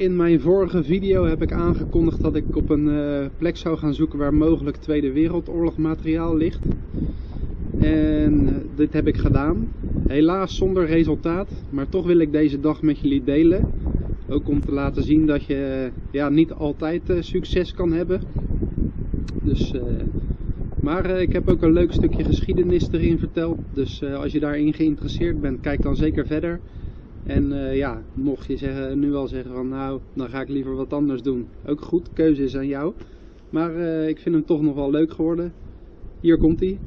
In mijn vorige video heb ik aangekondigd dat ik op een eh, plek zou gaan zoeken waar mogelijk Tweede Wereldoorlog materiaal ligt. En eh, dit heb ik gedaan. Helaas zonder resultaat, maar toch wil ik deze dag met jullie delen. Ook om te laten zien dat je eh, ja, niet altijd succes kan hebben. Dus, maar ik heb ook een leuk stukje geschiedenis erin verteld. Dus als je daarin geïnteresseerd bent, kijk dan zeker verder. En eh, ja, mocht je zeggen, nu al zeggen van nou, dan ga ik liever wat anders doen. Ook goed, keuze is aan jou. Maar eh, ik vind hem toch nog wel leuk geworden. Hier komt hij.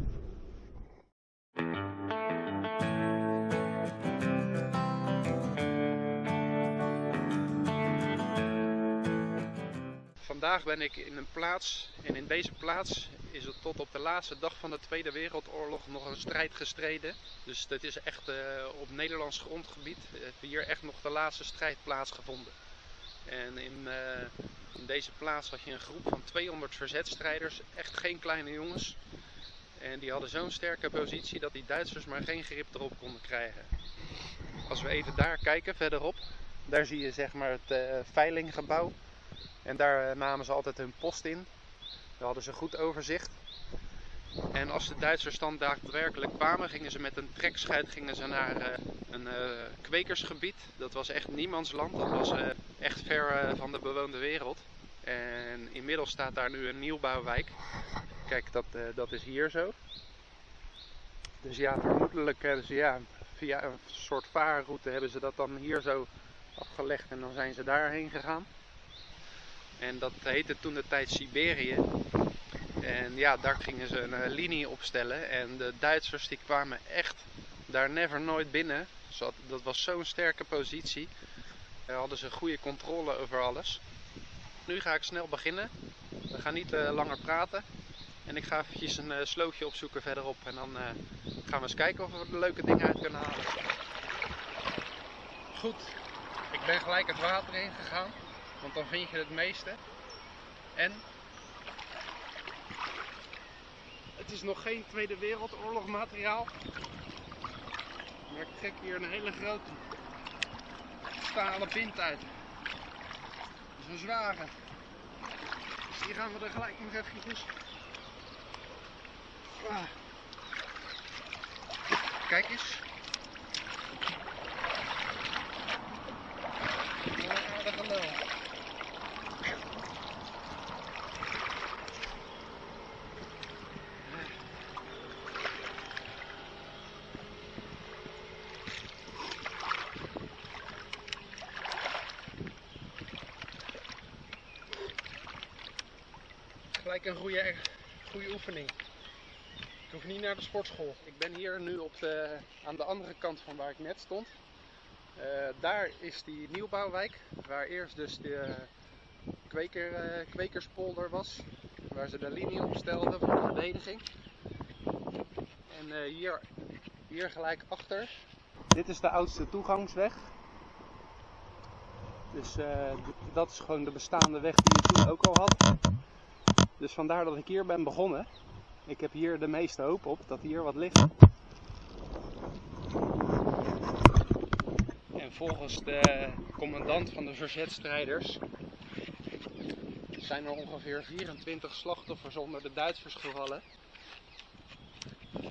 Vandaag ben ik in een plaats en in deze plaats is het tot op de laatste dag van de Tweede Wereldoorlog nog een strijd gestreden. Dus dit is echt eh, op Nederlands grondgebied heeft hier echt nog de laatste strijd plaatsgevonden. En in, eh, in deze plaats had je een groep van 200 verzetstrijders, echt geen kleine jongens. En die hadden zo'n sterke positie dat die Duitsers maar geen grip erop konden krijgen. Als we even daar kijken, verderop, daar zie je zeg maar het eh, veilinggebouw. En daar eh, namen ze altijd hun post in. Hadden ze goed overzicht. En als de Duitsers dan daadwerkelijk kwamen, gingen ze met een trekschuit gingen ze naar eh, een eh, kwekersgebied. Dat was echt niemands land. Dat was eh, echt ver van de bewoonde wereld. En inmiddels staat daar nu een nieuwbouwwijk. Kijk, dat, dat is hier zo. Dus ja, vermoedelijk hebben ze ja, via een soort vaarroute hebben ze dat dan hier zo afgelegd en dan zijn ze daarheen gegaan. En dat heette toen de tijd Siberië. En ja, daar gingen ze een eh, linie opstellen. En de Duitsers die kwamen echt daar never nooit binnen. Dat was zo'n sterke positie. Daar hadden ze goede controle over alles. Nu ga ik snel beginnen. We gaan niet eh, langer praten. En ik ga eventjes een eh, slootje opzoeken verderop. En dan gaan we eens kijken of we er leuke dingen uit kunnen halen. Goed, ik ben gelijk het water in gegaan. Want dan vind je het meeste. En het is nog geen Tweede Wereldoorlog materiaal. Maar ik trek hier een hele grote stalen pint uit. Dat is een zware. Dus hier gaan we er gelijk nog eventjes. Ah. Kijk eens. Ja, dat gelul. Gelijk een goede, goede oefening. Ik hoef niet naar de sportschool. Ik ben hier nu op de, aan de andere kant van waar ik net stond. Eh, daar is die nieuwbouwwijk, waar eerst dus de kweker, eh, kwekerspolder was, waar ze de linie opstelden voor de verdediging. En eh, hier, hier gelijk achter. Dit is de oudste toegangsweg. Dus eh, dat is gewoon de bestaande weg die je toen ook al had. Dus vandaar dat ik hier ben begonnen. Ik heb hier de meeste hoop op dat hier wat ligt. En volgens de commandant van de verzetstrijders zijn er ongeveer 24 slachtoffers onder de Duitsers gevallen.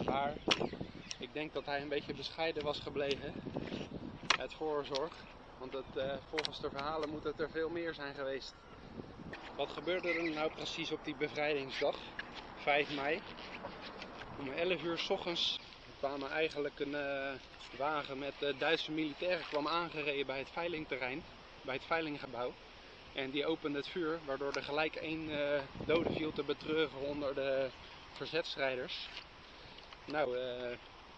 Maar ik denk dat hij een beetje bescheiden was gebleven uit voorzorg. Want eh, volgens de verhalen moet het er veel meer zijn geweest. Wat gebeurde er nou precies op die bevrijdingsdag, 5 mei? Om 11 uur s ochtends kwam eigenlijk een eh, wagen met eh, Duitse militairen kwam aangereden bij het veilingterrein, bij het veilinggebouw. En die opende het vuur, waardoor er gelijk één eh, dode viel te betreuren onder de verzetstrijders. Nou,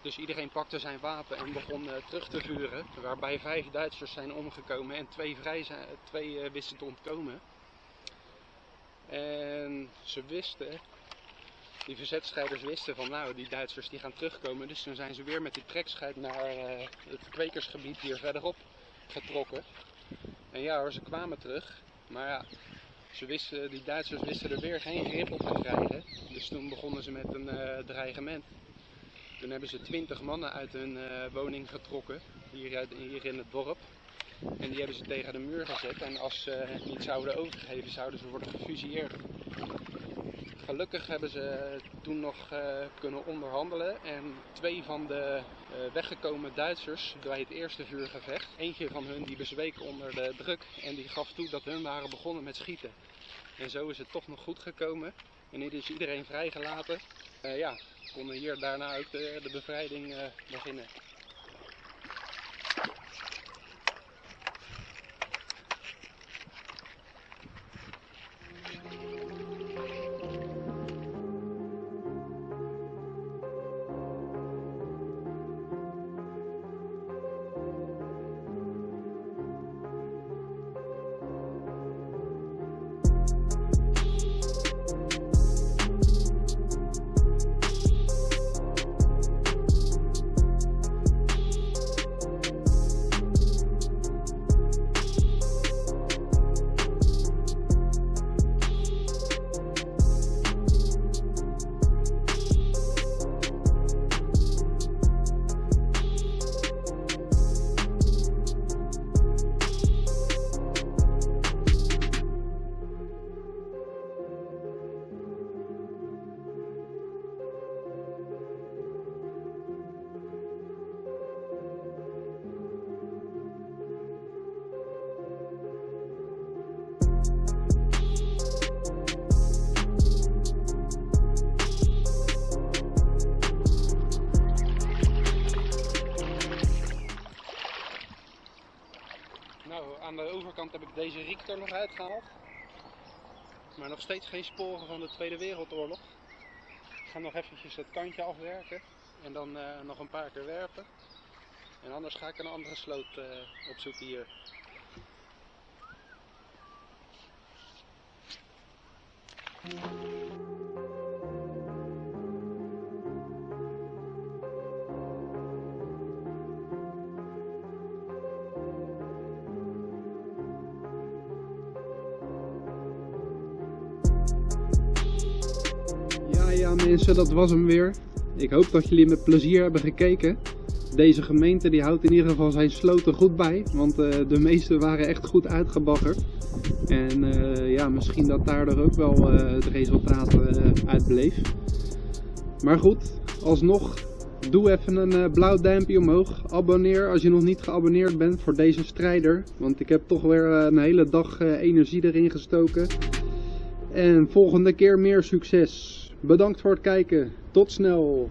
dus iedereen pakte zijn wapen en begon terug te vuren, waarbij vijf Duitsers zijn omgekomen en twee, vrij zijn, twee wisten te ontkomen. En ze wisten, die verzetstrijders wisten van nou, die Duitsers die gaan terugkomen. Dus toen zijn ze weer met die trekschuit naar eh, het kwekersgebied hier verderop getrokken. En ja hoor, ze kwamen terug. Maar ja, ze wisten, die Duitsers wisten er weer geen grip op te krijgen. Dus toen begonnen ze met een eh, dreigement. Toen hebben ze twintig mannen uit hun eh, woning getrokken, hier, hier in het dorp. En die hebben ze tegen de muur gezet. En als ze niet zouden overgeven, zouden ze worden gefusilleerd. Gelukkig hebben ze toen nog uh, kunnen onderhandelen en twee van de uh, weggekomen Duitsers bij het eerste vuurgevecht, eentje van hun die bezweek onder de druk en die gaf toe dat hun waren begonnen met schieten. En zo is het toch nog goed gekomen en nu is iedereen vrijgelaten. Uh, ja, konden hier daarna ook de, de bevrijding beginnen. Riek er nog uitgehaald. Maar nog steeds geen sporen van de Tweede Wereldoorlog. Ik ga nog eventjes het kantje afwerken en dan uh, nog een paar keer werpen. En anders ga ik een andere sloot uh, opzoeken hier. Mensen, dat was hem weer. Ik hoop dat jullie met plezier hebben gekeken. Deze gemeente die houdt in ieder geval zijn sloten goed bij, want uh, de meeste waren echt goed uitgebaggerd. En uh, ja, misschien dat daardoor ook wel uh, het resultaat uit bleef. Maar goed, alsnog, doe even een blauw duimpje omhoog. Abonneer als je nog niet geabonneerd bent voor deze strijder. Want ik heb toch weer een hele dag energie erin gestoken. En volgende keer meer succes. Bedankt voor het kijken. Tot snel.